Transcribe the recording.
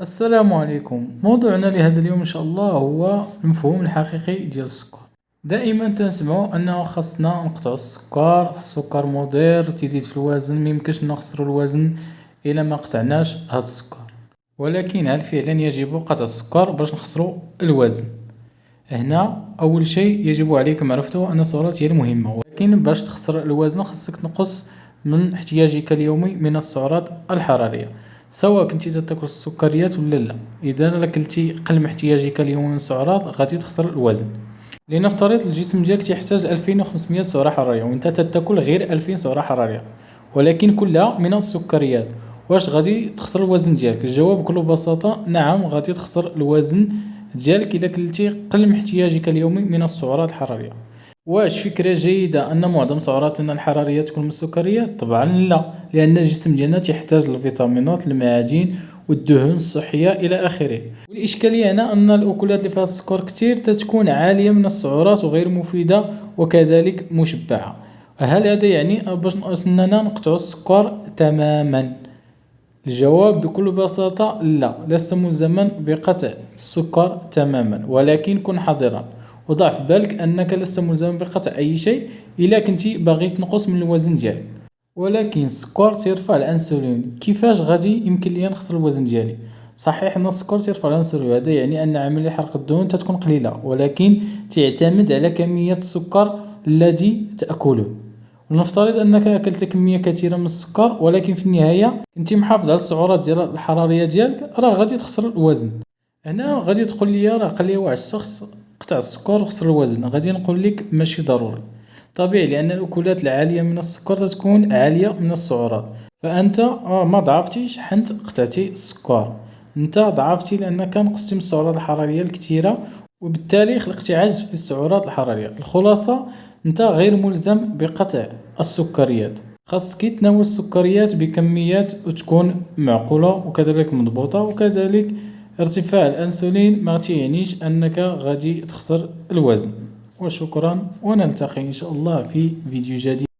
السلام عليكم. موضوعنا لهذا اليوم إن شاء الله هو المفهوم الحقيقي ديال السكر. دائما تنسمعو أنه خاصنا نقطعو السكر السكر مضر تيزيد في الوزن ميمكنش نخسرو الوزن إلى ما قطعناش هاد السكر. ولكن هل فعلا يجب قطع السكر باش نخسرو الوزن؟ هنا أول شيء يجب عليك معرفته أن السعرات هي المهمة. ولكن باش تخسر الوزن خاصك تنقص من احتياجك اليومي من السعرات الحرارية. سواء كنتي تاكل السكريات ولا لا. إذا الا كلتي قل من احتياجك اليومي من السعرات غادي تخسر الوزن. لنفترض الجسم ديالك تيحتاج ألفين وخمسمية سعرة حرارية و نتا تتاكل غير ألفين سعرة حرارية. ولكن كلها من السكريات. واش غادي تخسر الوزن ديالك؟ الجواب بكل بساطة نعم غادي تخسر الوزن ديالك إلا كلتي قل من احتياجك اليومي من السعرات الحرارية. واش فكرة جيدة أن معظم سعراتنا الحرارية تكون من السكريات؟ طبعا لا لأن الجسم ديالنا تيحتاج الفيتامينات المعادن و الدهون الصحية إلى آخره. و الاشكالية هنا أن الأكلات اللي فيها السكر كتير تتكون عالية من السعرات و غير مفيدة و كذلك مشبعة. هل هذا يعني باش أننا نقطعو السكر تماما؟ الجواب بكل بساطة لا لست ملزما بقطع السكر تماما ولكن كن حذرا. و ضع في بالك أنك لست ملزما بقطع أي شيء إلا كنتي باغي تنقص من الوزن ديالك ولكن السكر تيرفع الانسولين كيفاش غادي يمكن ليا نخسر الوزن ديالي؟ صحيح أن السكر تيرفع الانسولين هذا يعني أن عملية حرق الدهون تتكون قليلة ولكن تعتمد على كمية السكر الذي تأكله. لنفترض أنك أكلت كمية كثيرة من السكر ولكن في النهاية كنتي محافظ على السعرات ديال الحرارية ديالك راه غادي تخسر الوزن. هنا غادي تقولي راه قال لي واحد الشخص قطع السكر و خسر الوزن. غادي نقولك ماشي ضروري. طبيعي لأن الأكلات العالية من السكر تتكون عالية من السعرات فأنت مضعفتيش حنت قطعتي السكر. أنت ضعفتي لانك من السعرات الحرارية الكثيرة و بالتالي خلقتي عجز في السعرات الحرارية. الخلاصة أنت غير ملزم بقطع السكريات. خاصك تناول السكريات بكميات تكون معقولة و كذلك مضبوطة ارتفاع الأنسولين متيعنيش أنك غادي تخسر الوزن. و شكرا و نلتقي إن شاء الله في فيديو جديد.